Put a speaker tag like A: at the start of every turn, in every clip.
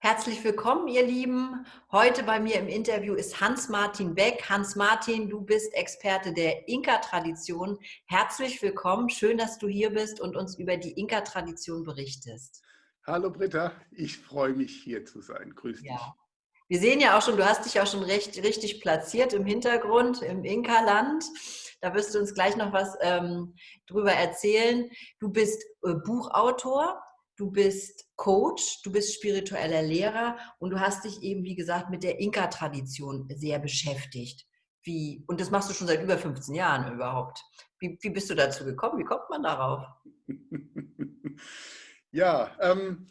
A: Herzlich willkommen, ihr Lieben. Heute bei mir im Interview ist Hans-Martin Beck. Hans-Martin, du bist Experte der Inka-Tradition. Herzlich willkommen. Schön, dass du hier bist und uns über die Inka-Tradition berichtest.
B: Hallo Britta, ich freue mich hier zu sein. Grüß dich. Ja.
A: Wir sehen ja auch schon, du hast dich auch schon recht, richtig platziert im Hintergrund, im Inka-Land. Da wirst du uns gleich noch was ähm, drüber erzählen. Du bist äh, Buchautor, du bist Coach, du bist spiritueller Lehrer und du hast dich eben, wie gesagt, mit der Inka-Tradition sehr beschäftigt. Wie, und das machst du schon seit über 15 Jahren überhaupt. Wie, wie bist du dazu gekommen? Wie kommt man darauf?
B: ja, ähm,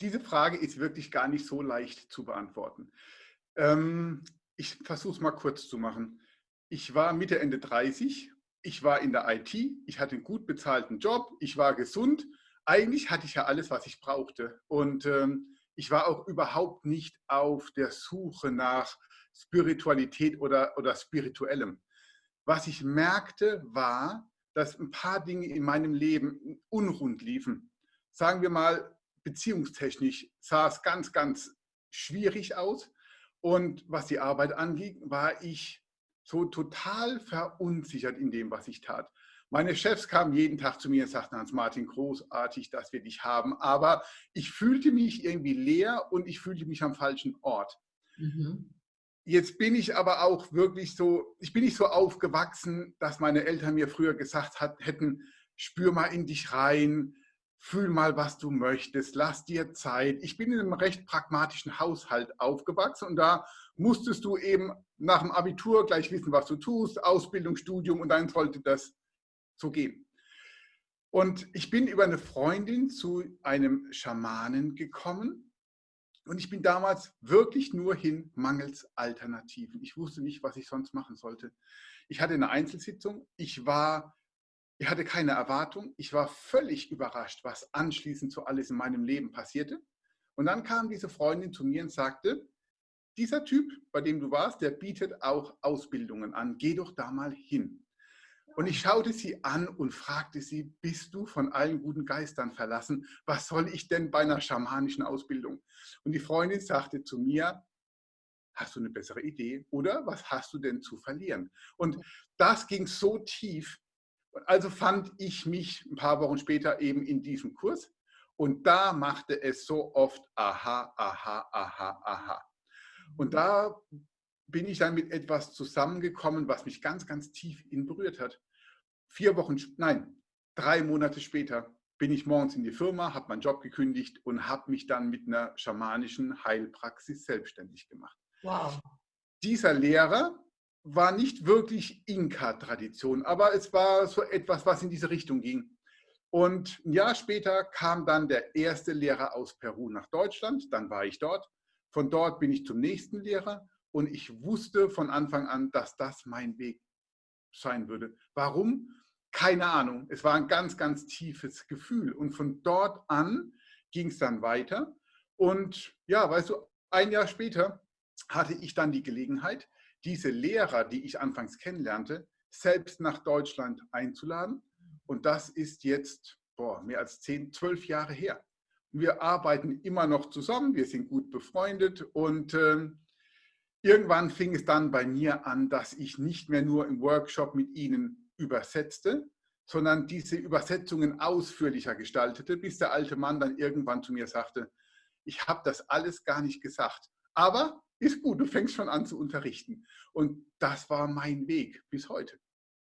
B: diese Frage ist wirklich gar nicht so leicht zu beantworten. Ähm, ich versuche es mal kurz zu machen. Ich war Mitte, Ende 30, ich war in der IT, ich hatte einen gut bezahlten Job, ich war gesund eigentlich hatte ich ja alles, was ich brauchte. Und ähm, ich war auch überhaupt nicht auf der Suche nach Spiritualität oder, oder Spirituellem. Was ich merkte, war, dass ein paar Dinge in meinem Leben unrund liefen. Sagen wir mal, beziehungstechnisch sah es ganz, ganz schwierig aus. Und was die Arbeit anging, war ich so total verunsichert in dem, was ich tat. Meine Chefs kamen jeden Tag zu mir und sagten, Hans-Martin, großartig, dass wir dich haben. Aber ich fühlte mich irgendwie leer und ich fühlte mich am falschen Ort. Mhm. Jetzt bin ich aber auch wirklich so, ich bin nicht so aufgewachsen, dass meine Eltern mir früher gesagt hat, hätten, spür mal in dich rein, fühl mal, was du möchtest, lass dir Zeit. Ich bin in einem recht pragmatischen Haushalt aufgewachsen und da musstest du eben nach dem Abitur gleich wissen, was du tust, Ausbildung, Studium und dann sollte das so gehen. Und ich bin über eine Freundin zu einem Schamanen gekommen und ich bin damals wirklich nur hin mangels Alternativen. Ich wusste nicht, was ich sonst machen sollte. Ich hatte eine Einzelsitzung, ich war, ich hatte keine Erwartung, ich war völlig überrascht, was anschließend so alles in meinem Leben passierte. Und dann kam diese Freundin zu mir und sagte, dieser Typ, bei dem du warst, der bietet auch Ausbildungen an, geh doch da mal hin. Und ich schaute sie an und fragte sie, bist du von allen guten Geistern verlassen? Was soll ich denn bei einer schamanischen Ausbildung? Und die Freundin sagte zu mir, hast du eine bessere Idee? Oder was hast du denn zu verlieren? Und das ging so tief. Also fand ich mich ein paar Wochen später eben in diesem Kurs. Und da machte es so oft aha, aha, aha, aha. Und da bin ich dann mit etwas zusammengekommen, was mich ganz, ganz tief in berührt hat. Vier Wochen, nein, drei Monate später bin ich morgens in die Firma, habe meinen Job gekündigt und habe mich dann mit einer schamanischen Heilpraxis selbstständig gemacht. Wow. Dieser Lehrer war nicht wirklich Inka-Tradition, aber es war so etwas, was in diese Richtung ging. Und ein Jahr später kam dann der erste Lehrer aus Peru nach Deutschland, dann war ich dort. Von dort bin ich zum nächsten Lehrer und ich wusste von Anfang an, dass das mein Weg sein würde. Warum? Keine Ahnung. Es war ein ganz, ganz tiefes Gefühl. Und von dort an ging es dann weiter. Und ja, weißt du, ein Jahr später hatte ich dann die Gelegenheit, diese Lehrer, die ich anfangs kennenlernte, selbst nach Deutschland einzuladen. Und das ist jetzt boah, mehr als zehn, zwölf Jahre her. Wir arbeiten immer noch zusammen, wir sind gut befreundet und äh, Irgendwann fing es dann bei mir an, dass ich nicht mehr nur im Workshop mit Ihnen übersetzte, sondern diese Übersetzungen ausführlicher gestaltete, bis der alte Mann dann irgendwann zu mir sagte, ich habe das alles gar nicht gesagt, aber ist gut, du fängst schon an zu unterrichten. Und das war mein Weg bis heute.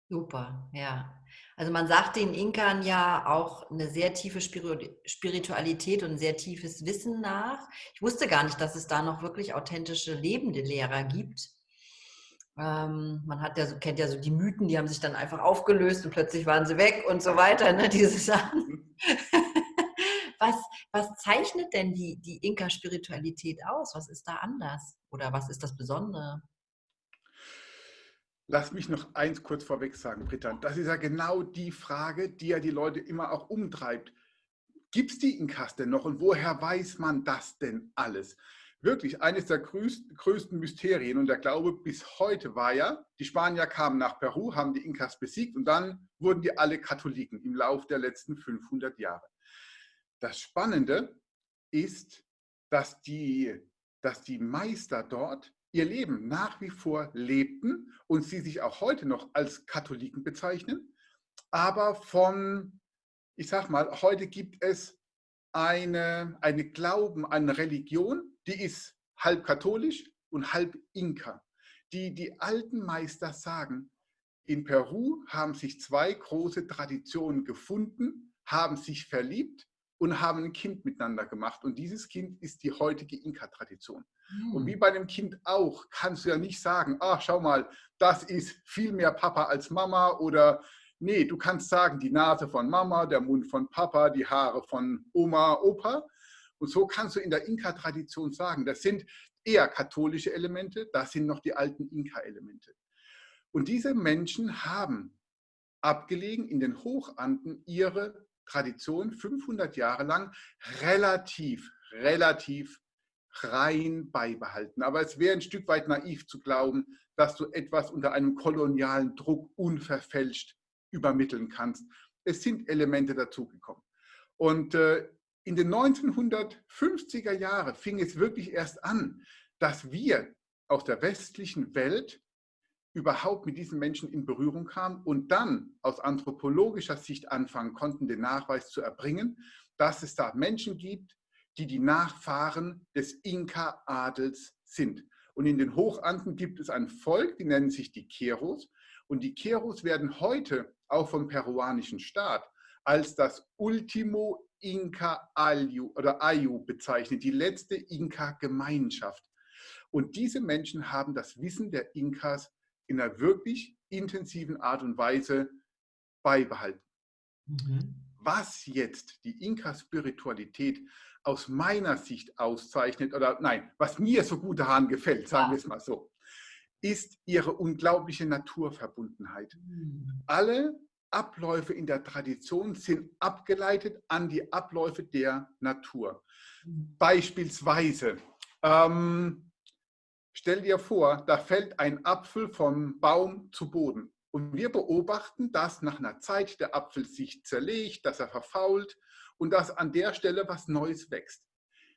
A: Super, ja. Also man sagt den Inkern ja auch eine sehr tiefe Spiritualität und ein sehr tiefes Wissen nach. Ich wusste gar nicht, dass es da noch wirklich authentische lebende Lehrer gibt. Ähm, man hat ja so, kennt ja so die Mythen, die haben sich dann einfach aufgelöst und plötzlich waren sie weg und so weiter, ne, diese Sachen. was, was zeichnet denn die, die Inka-Spiritualität aus? Was ist da anders? Oder was ist das Besondere?
B: Lass mich noch eins kurz vorweg sagen, Britta. Das ist ja genau die Frage, die ja die Leute immer auch umtreibt. Gibt es die Inkas denn noch und woher weiß man das denn alles? Wirklich, eines der größten Mysterien und der Glaube bis heute war ja, die Spanier kamen nach Peru, haben die Inkas besiegt und dann wurden die alle Katholiken im Lauf der letzten 500 Jahre. Das Spannende, ist, dass die, dass die Meister dort ihr Leben nach wie vor lebten und sie sich auch heute noch als Katholiken bezeichnen, aber von, ich sag mal, heute gibt es eine, eine Glauben, eine Religion, die ist halb katholisch und halb Inka. Die, die alten Meister sagen, in Peru haben sich zwei große Traditionen gefunden, haben sich verliebt und haben ein Kind miteinander gemacht. Und dieses Kind ist die heutige Inka-Tradition. Und wie hm. bei einem Kind auch, kannst du ja nicht sagen, ach, schau mal, das ist viel mehr Papa als Mama oder nee, du kannst sagen, die Nase von Mama, der Mund von Papa, die Haare von Oma, Opa. Und so kannst du in der Inka-Tradition sagen, das sind eher katholische Elemente, das sind noch die alten Inka-Elemente. Und diese Menschen haben abgelegen in den Hochanden ihre Tradition 500 Jahre lang relativ, relativ rein beibehalten. Aber es wäre ein Stück weit naiv zu glauben, dass du etwas unter einem kolonialen Druck unverfälscht übermitteln kannst. Es sind Elemente dazugekommen. Und äh, in den 1950er Jahren fing es wirklich erst an, dass wir aus der westlichen Welt überhaupt mit diesen Menschen in Berührung kamen und dann aus anthropologischer Sicht anfangen konnten, den Nachweis zu erbringen, dass es da Menschen gibt, die die Nachfahren des Inka-Adels sind. Und in den Hochanten gibt es ein Volk, die nennen sich die Keros. Und die Keros werden heute auch vom peruanischen Staat als das Ultimo Inka Ayu oder Ayu bezeichnet, die letzte Inka-Gemeinschaft. Und diese Menschen haben das Wissen der Inkas in einer wirklich intensiven Art und Weise beibehalten. Mhm. Was jetzt die Inka-Spiritualität aus meiner Sicht auszeichnet, oder nein, was mir so gut daran gefällt, sagen wir es mal so, ist ihre unglaubliche Naturverbundenheit. Mhm. Alle Abläufe in der Tradition sind abgeleitet an die Abläufe der Natur. Mhm. Beispielsweise, ähm, Stell dir vor, da fällt ein Apfel vom Baum zu Boden. Und wir beobachten, dass nach einer Zeit der Apfel sich zerlegt, dass er verfault und dass an der Stelle was Neues wächst.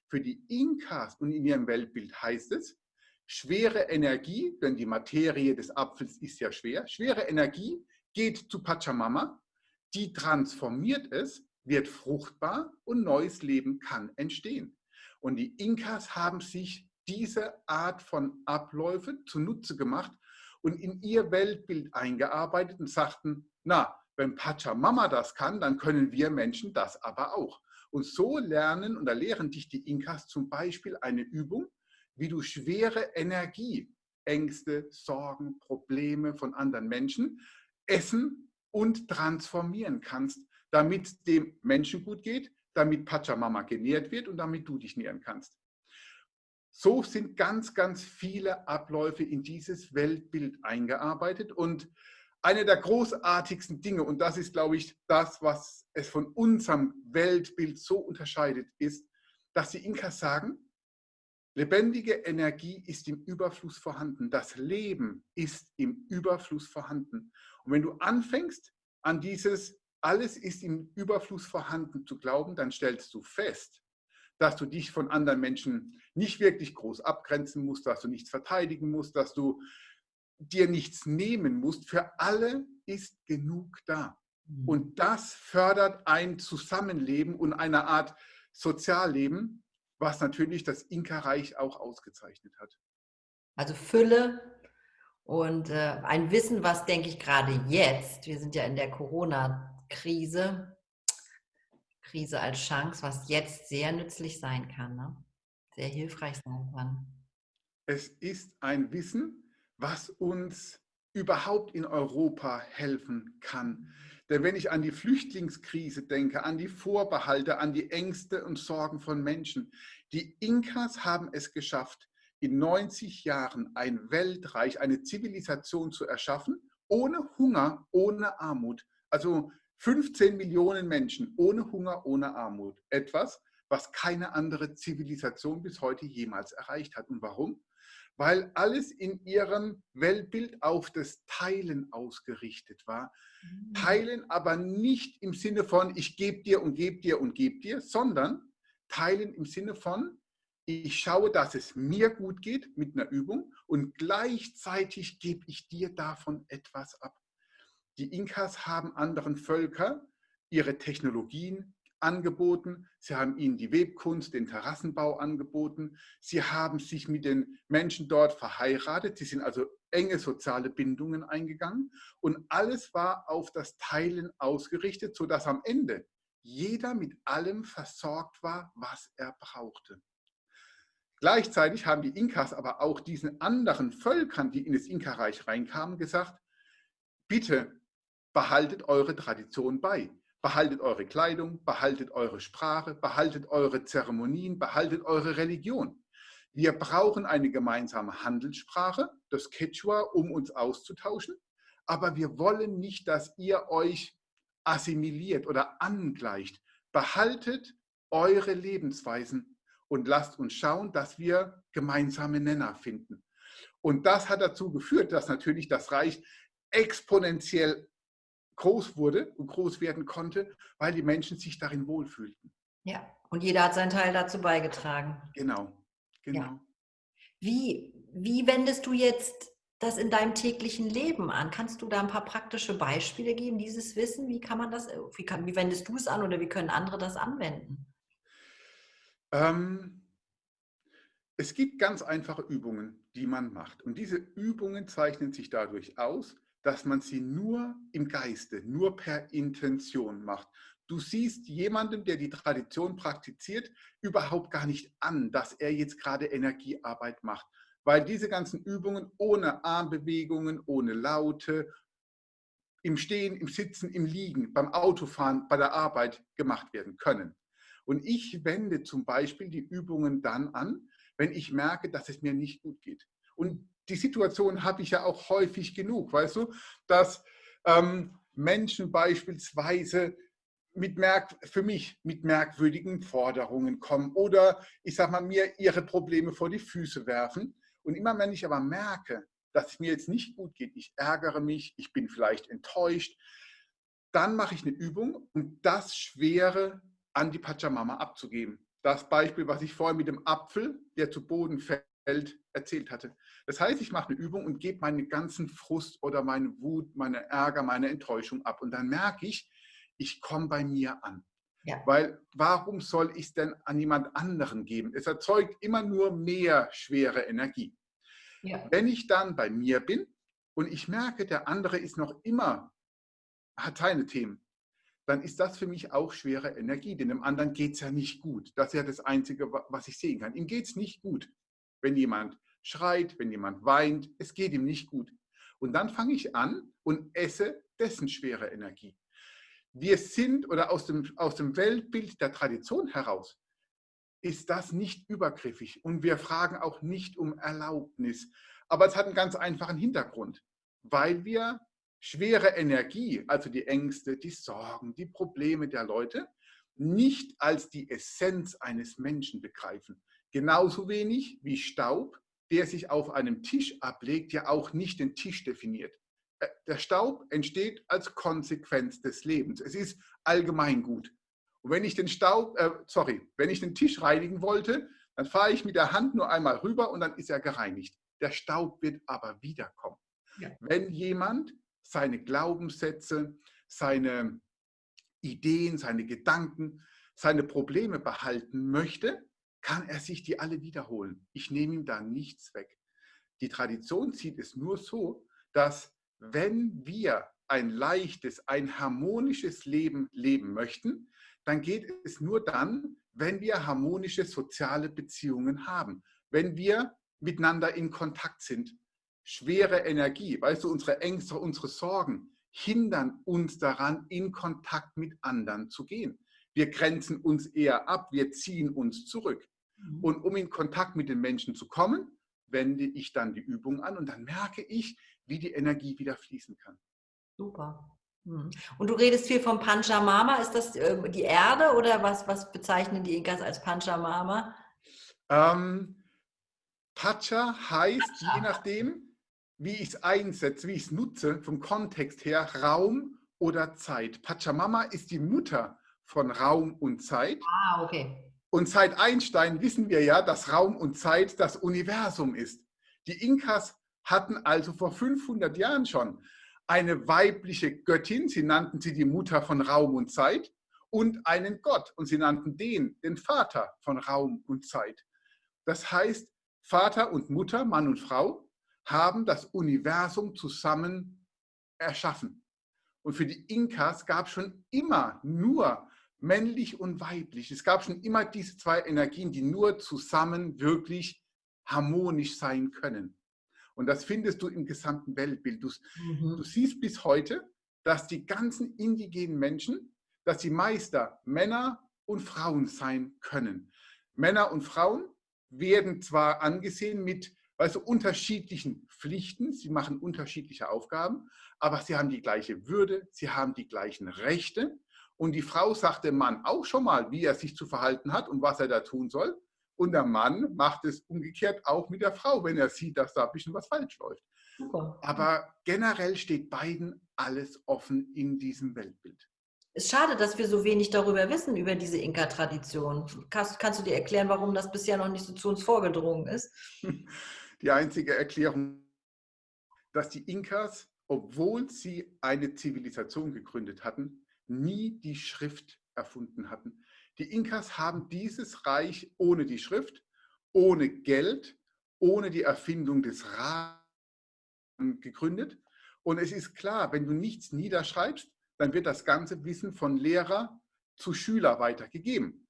B: Für die Inkas und in ihrem Weltbild heißt es, schwere Energie, denn die Materie des Apfels ist ja schwer, schwere Energie geht zu Pachamama, die transformiert es, wird fruchtbar und neues Leben kann entstehen. Und die Inkas haben sich diese Art von Abläufe zunutze gemacht und in ihr Weltbild eingearbeitet und sagten, na, wenn Pachamama das kann, dann können wir Menschen das aber auch. Und so lernen und da lehren dich die Inkas zum Beispiel eine Übung, wie du schwere Energie, Ängste, Sorgen, Probleme von anderen Menschen essen und transformieren kannst, damit dem Menschen gut geht, damit Pachamama genährt wird und damit du dich nähren kannst. So sind ganz, ganz viele Abläufe in dieses Weltbild eingearbeitet. Und eine der großartigsten Dinge, und das ist, glaube ich, das, was es von unserem Weltbild so unterscheidet, ist, dass die Inkas sagen, lebendige Energie ist im Überfluss vorhanden. Das Leben ist im Überfluss vorhanden. Und wenn du anfängst, an dieses alles ist im Überfluss vorhanden zu glauben, dann stellst du fest, dass du dich von anderen Menschen nicht wirklich groß abgrenzen musst, dass du nichts verteidigen musst, dass du dir nichts nehmen musst. Für alle ist genug da. Mhm. Und das fördert ein Zusammenleben und eine Art Sozialleben, was natürlich das Inka-Reich auch ausgezeichnet hat.
A: Also Fülle und äh, ein Wissen, was denke ich gerade jetzt, wir sind ja in der Corona-Krise, Krise als Chance, was jetzt sehr nützlich sein kann, ne? sehr hilfreich sein kann.
B: Es ist ein Wissen, was uns überhaupt in Europa helfen kann. Denn wenn ich an die Flüchtlingskrise denke, an die Vorbehalte, an die Ängste und Sorgen von Menschen, die Inkas haben es geschafft, in 90 Jahren ein Weltreich, eine Zivilisation zu erschaffen, ohne Hunger, ohne Armut. Also 15 Millionen Menschen ohne Hunger, ohne Armut. Etwas, was keine andere Zivilisation bis heute jemals erreicht hat. Und warum? Weil alles in ihrem Weltbild auf das Teilen ausgerichtet war. Mhm. Teilen aber nicht im Sinne von, ich gebe dir und gebe dir und gebe dir, sondern teilen im Sinne von, ich schaue, dass es mir gut geht mit einer Übung und gleichzeitig gebe ich dir davon etwas ab. Die Inkas haben anderen Völkern ihre Technologien angeboten, sie haben ihnen die Webkunst, den Terrassenbau angeboten, sie haben sich mit den Menschen dort verheiratet, sie sind also enge soziale Bindungen eingegangen und alles war auf das Teilen ausgerichtet, sodass am Ende jeder mit allem versorgt war, was er brauchte. Gleichzeitig haben die Inkas aber auch diesen anderen Völkern, die in das Inka-Reich reinkamen, gesagt, bitte behaltet eure Tradition bei. Behaltet eure Kleidung, behaltet eure Sprache, behaltet eure Zeremonien, behaltet eure Religion. Wir brauchen eine gemeinsame Handelssprache, das Quechua, um uns auszutauschen. Aber wir wollen nicht, dass ihr euch assimiliert oder angleicht. Behaltet eure Lebensweisen und lasst uns schauen, dass wir gemeinsame Nenner finden. Und das hat dazu geführt, dass natürlich das Reich exponentiell groß wurde und groß werden konnte, weil die Menschen sich darin wohlfühlten.
A: Ja, und jeder hat seinen Teil dazu beigetragen.
B: Genau, genau.
A: Ja. Wie, wie wendest du jetzt das in deinem täglichen Leben an? Kannst du da ein paar praktische Beispiele geben, dieses Wissen? Wie kann man das, wie, kann, wie wendest du es an oder wie können andere das anwenden?
B: Ähm, es gibt ganz einfache Übungen, die man macht. Und diese Übungen zeichnen sich dadurch aus, dass man sie nur im Geiste, nur per Intention macht. Du siehst jemandem, der die Tradition praktiziert, überhaupt gar nicht an, dass er jetzt gerade Energiearbeit macht, weil diese ganzen Übungen ohne Armbewegungen, ohne Laute, im Stehen, im Sitzen, im Liegen, beim Autofahren, bei der Arbeit gemacht werden können. Und ich wende zum Beispiel die Übungen dann an, wenn ich merke, dass es mir nicht gut geht. Und die Situation habe ich ja auch häufig genug, weißt du, dass ähm, Menschen beispielsweise mit merk für mich mit merkwürdigen Forderungen kommen oder ich sage mal mir ihre Probleme vor die Füße werfen. Und immer wenn ich aber merke, dass es mir jetzt nicht gut geht, ich ärgere mich, ich bin vielleicht enttäuscht, dann mache ich eine Übung, um das Schwere an die Pachamama abzugeben. Das Beispiel, was ich vorhin mit dem Apfel, der zu Boden fällt, erzählt hatte. Das heißt, ich mache eine Übung und gebe meinen ganzen Frust oder meine Wut, meine Ärger, meine Enttäuschung ab. Und dann merke ich, ich komme bei mir an. Ja. Weil warum soll ich es denn an jemand anderen geben? Es erzeugt immer nur mehr schwere Energie. Ja. Wenn ich dann bei mir bin und ich merke, der andere ist noch immer, hat seine Themen, dann ist das für mich auch schwere Energie, denn dem anderen geht es ja nicht gut. Das ist ja das Einzige, was ich sehen kann. Ihm geht es nicht gut, wenn jemand schreit, wenn jemand weint, es geht ihm nicht gut. Und dann fange ich an und esse dessen schwere Energie. Wir sind oder aus dem, aus dem Weltbild der Tradition heraus ist das nicht übergriffig und wir fragen auch nicht um Erlaubnis. Aber es hat einen ganz einfachen Hintergrund, weil wir schwere Energie, also die Ängste, die Sorgen, die Probleme der Leute, nicht als die Essenz eines Menschen begreifen. Genauso wenig wie Staub, der sich auf einem Tisch ablegt, ja auch nicht den Tisch definiert. Äh, der Staub entsteht als Konsequenz des Lebens. Es ist allgemein gut. Und wenn ich den Staub, äh, sorry, wenn ich den Tisch reinigen wollte, dann fahre ich mit der Hand nur einmal rüber und dann ist er gereinigt. Der Staub wird aber wiederkommen. Ja. Wenn jemand seine Glaubenssätze, seine Ideen, seine Gedanken, seine Probleme behalten möchte, kann er sich die alle wiederholen. Ich nehme ihm da nichts weg. Die Tradition sieht es nur so, dass wenn wir ein leichtes, ein harmonisches Leben leben möchten, dann geht es nur dann, wenn wir harmonische soziale Beziehungen haben, wenn wir miteinander in Kontakt sind. Schwere Energie, weißt du, unsere Ängste, unsere Sorgen hindern uns daran, in Kontakt mit anderen zu gehen. Wir grenzen uns eher ab, wir ziehen uns zurück. Mhm. Und um in Kontakt mit den Menschen zu kommen, wende ich dann die Übung an und dann merke ich, wie die Energie wieder fließen kann.
A: Super. Mhm. Und du redest viel vom Panchamama. Ist das äh, die Erde oder was, was bezeichnen die Inkas als Panchamama?
B: Ähm, Pacha heißt, Pacha. je nachdem, wie ich es einsetze, wie ich es nutze, vom Kontext her, Raum oder Zeit. Pachamama ist die Mutter von Raum und Zeit.
A: Ah, okay.
B: Und seit Einstein wissen wir ja, dass Raum und Zeit das Universum ist. Die Inkas hatten also vor 500 Jahren schon eine weibliche Göttin, sie nannten sie die Mutter von Raum und Zeit, und einen Gott, und sie nannten den den Vater von Raum und Zeit. Das heißt, Vater und Mutter, Mann und Frau, haben das Universum zusammen erschaffen. Und für die Inkas gab es schon immer nur männlich und weiblich. Es gab schon immer diese zwei Energien, die nur zusammen wirklich harmonisch sein können. Und das findest du im gesamten Weltbild. Du, mhm. du siehst bis heute, dass die ganzen indigenen Menschen, dass die Meister Männer und Frauen sein können. Männer und Frauen werden zwar angesehen mit weißt du, unterschiedlichen Pflichten, sie machen unterschiedliche Aufgaben, aber sie haben die gleiche Würde, sie haben die gleichen Rechte. Und die Frau sagt dem Mann auch schon mal, wie er sich zu verhalten hat und was er da tun soll. Und der Mann macht es umgekehrt auch mit der Frau, wenn er sieht, dass da ein bisschen was falsch läuft. Super. Aber generell steht beiden alles offen in diesem Weltbild.
A: Es ist schade, dass wir so wenig darüber wissen, über diese Inka-Tradition. Kannst, kannst, du dir erklären, warum das bisher noch nicht so zu uns vorgedrungen ist?
B: Die einzige Erklärung, dass die Inkas, obwohl sie eine Zivilisation gegründet hatten, nie die Schrift erfunden hatten. Die Inkas haben dieses Reich ohne die Schrift, ohne Geld, ohne die Erfindung des Rahmens gegründet. Und es ist klar, wenn du nichts niederschreibst, dann wird das ganze Wissen von Lehrer zu Schüler weitergegeben.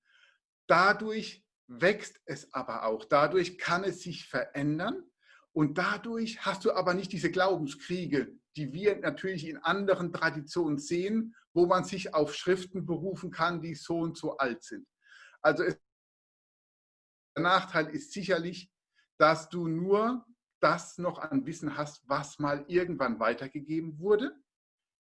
B: Dadurch wächst es aber auch. Dadurch kann es sich verändern und dadurch hast du aber nicht diese Glaubenskriege, die wir natürlich in anderen Traditionen sehen, wo man sich auf Schriften berufen kann, die so und so alt sind. Also es, der Nachteil ist sicherlich, dass du nur das noch an Wissen hast, was mal irgendwann weitergegeben wurde.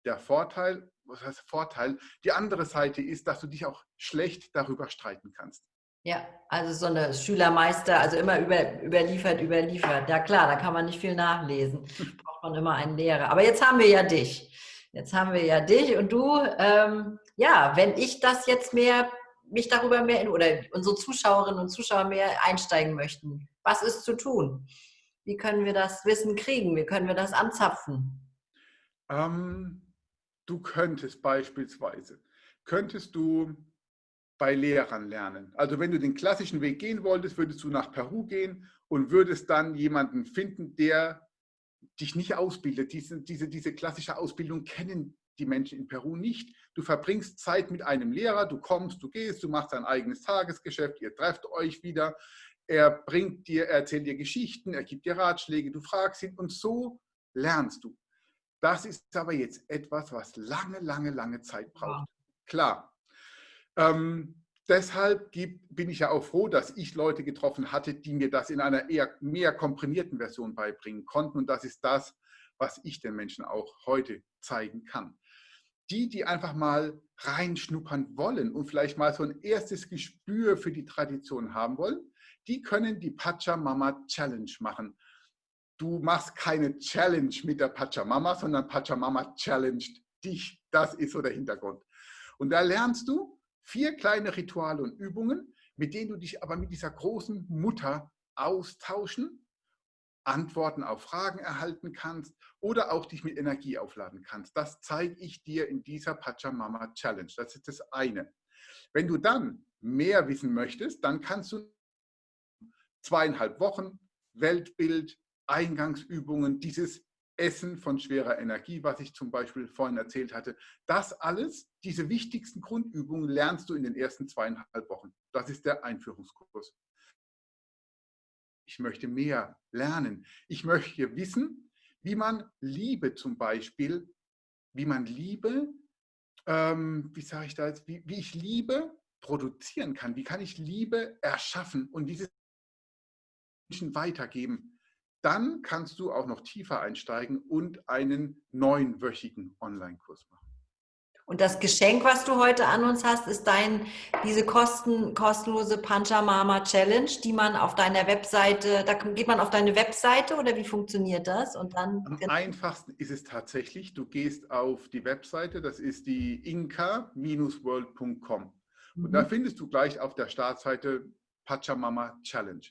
B: Der Vorteil, was heißt Vorteil? Die andere Seite ist, dass du dich auch schlecht darüber streiten kannst.
A: Ja, also so eine Schülermeister, also immer über, überliefert, überliefert. Ja klar, da kann man nicht viel nachlesen. Man immer einen Lehrer. Aber jetzt haben wir ja dich. Jetzt haben wir ja dich und du. Ähm, ja, wenn ich das jetzt mehr, mich darüber mehr, oder unsere Zuschauerinnen und Zuschauer mehr einsteigen möchten, was ist zu tun? Wie können wir das Wissen kriegen? Wie können wir das anzapfen?
B: Ähm, du könntest beispielsweise, könntest du bei Lehrern lernen. Also wenn du den klassischen Weg gehen wolltest, würdest du nach Peru gehen und würdest dann jemanden finden, der dich nicht ausbildet. Diese, diese, diese klassische Ausbildung kennen die Menschen in Peru nicht. Du verbringst Zeit mit einem Lehrer, du kommst, du gehst, du machst dein eigenes Tagesgeschäft, ihr trefft euch wieder, er bringt dir, er erzählt dir Geschichten, er gibt dir Ratschläge, du fragst ihn und so lernst du. Das ist aber jetzt etwas, was lange, lange, lange Zeit braucht. Klar, ähm, deshalb bin ich ja auch froh, dass ich Leute getroffen hatte, die mir das in einer eher mehr komprimierten Version beibringen konnten. Und das ist das, was ich den Menschen auch heute zeigen kann. Die, die einfach mal reinschnuppern wollen und vielleicht mal so ein erstes Gespür für die Tradition haben wollen, die können die Pachamama Challenge machen. Du machst keine Challenge mit der Pachamama, sondern Pachamama challenged dich. Das ist so der Hintergrund. Und da lernst du, Vier kleine Rituale und Übungen, mit denen du dich aber mit dieser großen Mutter austauschen, Antworten auf Fragen erhalten kannst oder auch dich mit Energie aufladen kannst. Das zeige ich dir in dieser Pachamama Challenge. Das ist das eine. Wenn du dann mehr wissen möchtest, dann kannst du zweieinhalb Wochen Weltbild, Eingangsübungen, dieses Essen von schwerer Energie, was ich zum Beispiel vorhin erzählt hatte. Das alles, diese wichtigsten Grundübungen lernst du in den ersten zweieinhalb Wochen. Das ist der Einführungskurs. Ich möchte mehr lernen. Ich möchte wissen, wie man Liebe zum Beispiel, wie man Liebe, ähm, wie sage ich da jetzt, wie, wie ich Liebe produzieren kann. Wie kann ich Liebe erschaffen und diese Menschen weitergeben? Dann kannst du auch noch tiefer einsteigen und einen neunwöchigen Online-Kurs machen.
A: Und das Geschenk, was du heute an uns hast, ist dein, diese kosten, kostenlose Panchamama Challenge, die man auf deiner Webseite, da geht man auf deine Webseite oder wie funktioniert das? Und dann,
B: Am einfachsten ist es tatsächlich, du gehst auf die Webseite, das ist die inka-world.com Mhm. Und da mhm. findest du gleich auf der Startseite Pachamama Challenge.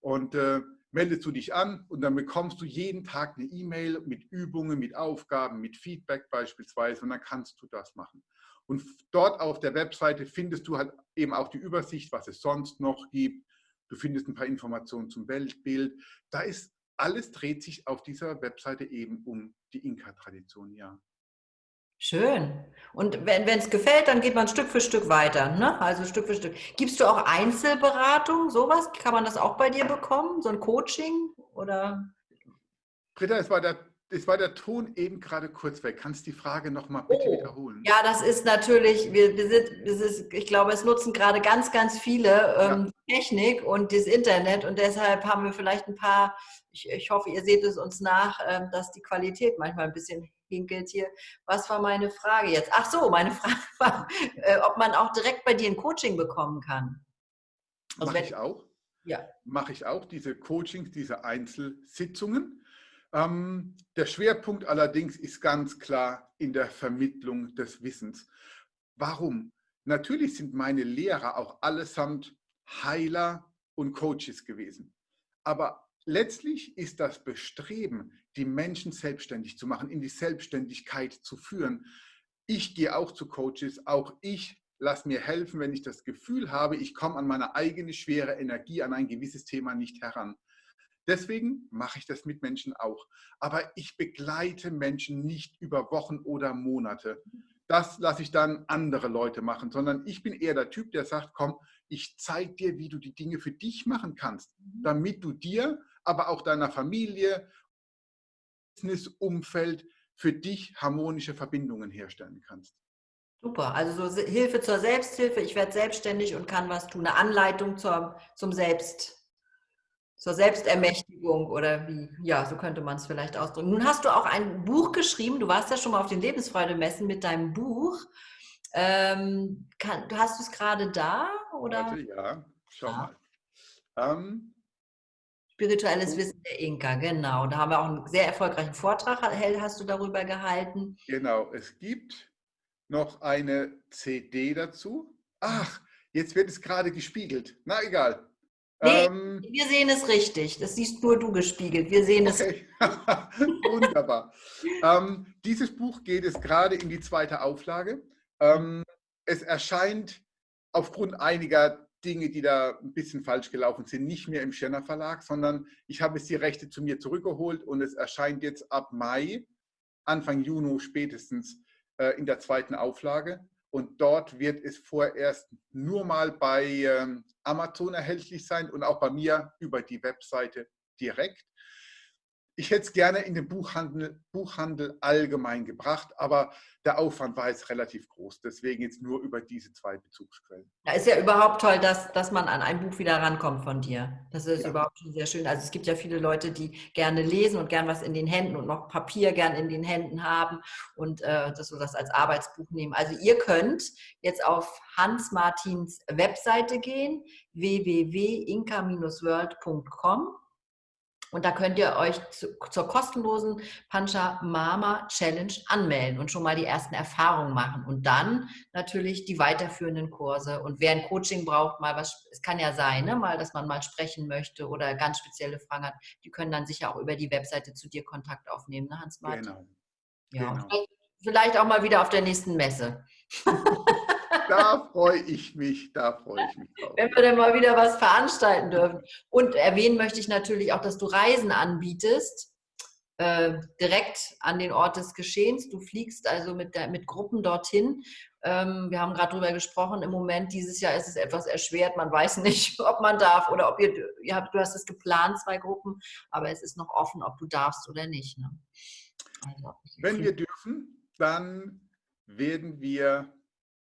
B: Und äh, meldest du dich an und dann bekommst du jeden Tag eine E-Mail mit Übungen, mit Aufgaben, mit Feedback beispielsweise und dann kannst du das machen. Und dort auf der Webseite findest du halt eben auch die Übersicht, was es sonst noch gibt. Du findest ein paar Informationen zum Weltbild. Da ist alles dreht sich auf dieser Webseite eben um die Inka-Tradition, ja.
A: Schön. Und wenn es gefällt, dann geht man Stück für Stück weiter. Ne? Also Stück für Stück. Gibst du auch Einzelberatung, sowas? Kann man das auch bei dir bekommen? So ein Coaching? Oder?
B: Britta, es war der es war der Ton eben gerade kurz weg. Kannst du die Frage nochmal bitte oh. wiederholen?
A: Ja, das ist natürlich, wir, wir sind, ist, ich glaube, es nutzen gerade ganz, ganz viele ähm, ja. Technik und das Internet und deshalb haben wir vielleicht ein paar, ich, ich hoffe, ihr seht es uns nach, ähm, dass die Qualität manchmal ein bisschen hinkelt hier. Was war meine Frage jetzt? Ach so, meine Frage war, äh, ob man auch direkt bei dir ein Coaching bekommen kann.
B: Also Mache ich auch. Ja. Mache ich auch, diese Coachings, diese Einzelsitzungen. Ähm, der Schwerpunkt allerdings ist ganz klar in der Vermittlung des Wissens. Warum? Natürlich sind meine Lehrer auch allesamt Heiler und Coaches gewesen. Aber letztlich ist das Bestreben, die Menschen selbstständig zu machen, in die Selbstständigkeit zu führen. Ich gehe auch zu Coaches, auch ich lasse mir helfen, wenn ich das Gefühl habe, ich komme an meine eigene schwere Energie, an ein gewisses Thema nicht heran. Deswegen mache ich das mit Menschen auch. Aber ich begleite Menschen nicht über Wochen oder Monate. Das lasse ich dann andere Leute machen, sondern ich bin eher der Typ, der sagt, komm, ich zeige dir, wie du die Dinge für dich machen kannst, mhm. damit du dir, aber auch deiner Familie, Business-Umfeld für dich harmonische Verbindungen herstellen kannst.
A: Super, also so Hilfe zur Selbsthilfe, ich werde selbstständig und kann was tun, eine Anleitung zur, zum Selbst zur Selbstermächtigung oder wie, ja, so könnte man es vielleicht ausdrücken. Nun hast du auch ein Buch geschrieben, du warst ja schon mal auf den Lebensfreude-Messen mit deinem Buch. Ähm, kann, hast du es gerade da? Oder?
B: Warte, ja, schau ja. mal. Ähm,
A: Spirituelles Wissen der Inka, genau. Da haben wir auch einen sehr erfolgreichen Vortrag, hast du darüber gehalten.
B: Genau, es gibt noch eine CD dazu. Ach, jetzt wird es gerade gespiegelt. Na egal.
A: Nee, ähm, wir sehen es richtig. Das siehst nur du gespiegelt. Wir sehen okay. es.
B: Wunderbar. ähm, dieses Buch geht es gerade in die zweite Auflage. Ähm, es erscheint aufgrund einiger Dinge, die da ein bisschen falsch gelaufen sind, nicht mehr im Schenner Verlag, sondern ich habe es die Rechte zu mir zurückgeholt und es erscheint jetzt ab Mai, Anfang Juni spätestens äh, in der zweiten Auflage. Und dort wird es vorerst nur mal bei ähm, Amazon erhältlich sein und auch bei mir über die Webseite direkt. Ich hätte es gerne in den Buchhandel, Buchhandel allgemein gebracht, aber der Aufwand war jetzt relativ groß. Deswegen jetzt nur über diese zwei Bezugsquellen.
A: Da ist ja überhaupt toll, dass, dass man an ein Buch wieder rankommt von dir. Das ist ja. überhaupt schon sehr schön. Also es gibt ja viele Leute, die gerne lesen und gern was in den Händen und noch Papier gern in den Händen haben und äh, das so das als Arbeitsbuch nehmen. Also ihr könnt jetzt auf Hans Martins Webseite gehen, www.inka-world.com und da könnt ihr euch zu, zur kostenlosen Pancha Mama Challenge anmelden und schon mal die ersten Erfahrungen machen. Und dann natürlich die weiterführenden Kurse. Und wer ein Coaching braucht, mal was, es kann ja sein, ne, mal, dass man mal sprechen möchte oder ganz spezielle Fragen hat, die können dann sicher auch über die Webseite zu dir Kontakt aufnehmen, ne, Hans-Martin? Genau. Ja, genau. vielleicht auch mal wieder auf der nächsten Messe.
B: da freue ich mich, da freue ich mich drauf.
A: Wenn wir dann mal wieder was veranstalten dürfen. Und erwähnen möchte ich natürlich auch, dass du Reisen anbietest, äh, direkt an den Ort des Geschehens. Du fliegst also mit, der, mit Gruppen dorthin. Ähm, wir haben gerade darüber gesprochen, im Moment, dieses Jahr ist es etwas erschwert. Man weiß nicht, ob man darf oder ob ihr, ihr habt, du hast es geplant, zwei Gruppen, aber es ist noch offen, ob du darfst oder nicht. Ne?
B: Also, Wenn wir dürfen, dann werden wir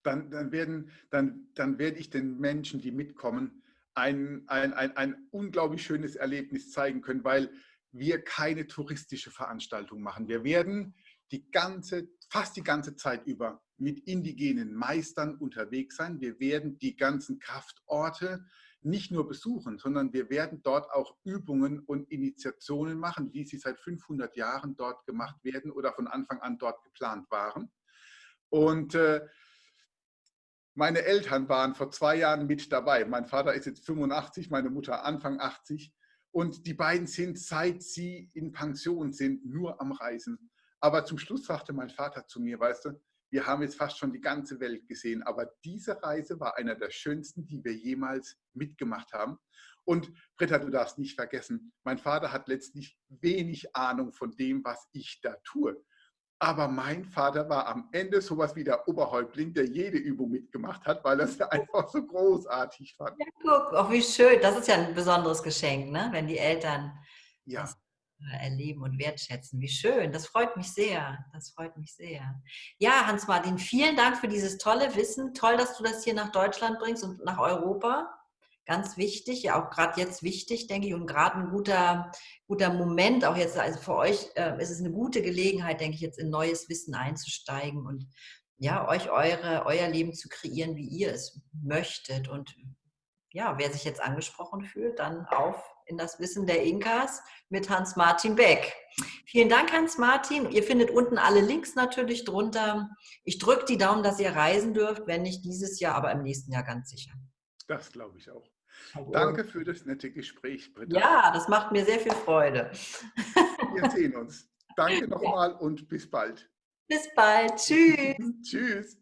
B: dann, dann, werden, dann, dann werde ich den Menschen, die mitkommen, ein, ein, ein, ein unglaublich schönes Erlebnis zeigen können, weil wir keine touristische Veranstaltung machen. Wir werden die ganze, fast die ganze Zeit über mit indigenen Meistern unterwegs sein. Wir werden die ganzen Kraftorte nicht nur besuchen, sondern wir werden dort auch Übungen und Initiationen machen, wie sie seit 500 Jahren dort gemacht werden oder von Anfang an dort geplant waren. Und äh, Meine Eltern waren vor zwei Jahren mit dabei. Mein Vater ist jetzt 85, meine Mutter Anfang 80. Und die beiden sind, seit sie in Pension sind, nur am Reisen. Aber zum Schluss sagte mein Vater zu mir, weißt du, wir haben jetzt fast schon die ganze Welt gesehen, aber diese Reise war einer der schönsten, die wir jemals mitgemacht haben. Und Britta, du darfst nicht vergessen, mein Vater hat letztlich wenig Ahnung von dem, was ich da tue. Aber mein Vater war am Ende sowas wie der Oberhäuptling, der jede Übung mitgemacht hat, weil er es einfach so großartig fand.
A: Ja, guck, auch wie schön. Das ist ja ein besonderes Geschenk, ne? wenn die Eltern
B: ja.
A: das erleben und wertschätzen. Wie schön, das freut mich sehr. Das freut mich sehr. Ja, Hans-Martin, vielen Dank für dieses tolle Wissen. Toll, dass du das hier nach Deutschland bringst und nach Europa. Ganz wichtig, ja auch gerade jetzt wichtig, denke ich, und gerade ein guter, guter Moment, auch jetzt, also für euch äh, ist es eine gute Gelegenheit, denke ich, jetzt in neues Wissen einzusteigen und ja, euch eure, euer Leben zu kreieren, wie ihr es möchtet. Und ja, wer sich jetzt angesprochen fühlt, dann auf in das Wissen der Inkas mit Hans-Martin Beck. Vielen Dank, Hans-Martin. Ihr findet unten alle Links natürlich drunter. Ich drücke die Daumen, dass ihr reisen dürft, wenn nicht dieses Jahr, aber im nächsten Jahr ganz sicher.
B: Das glaube ich auch. Danke für das nette Gespräch,
A: Britta. Ja, das macht mir sehr viel Freude.
B: Wir sehen uns. Danke nochmal und bis bald.
A: Bis bald. Tschüss.
B: Tschüss.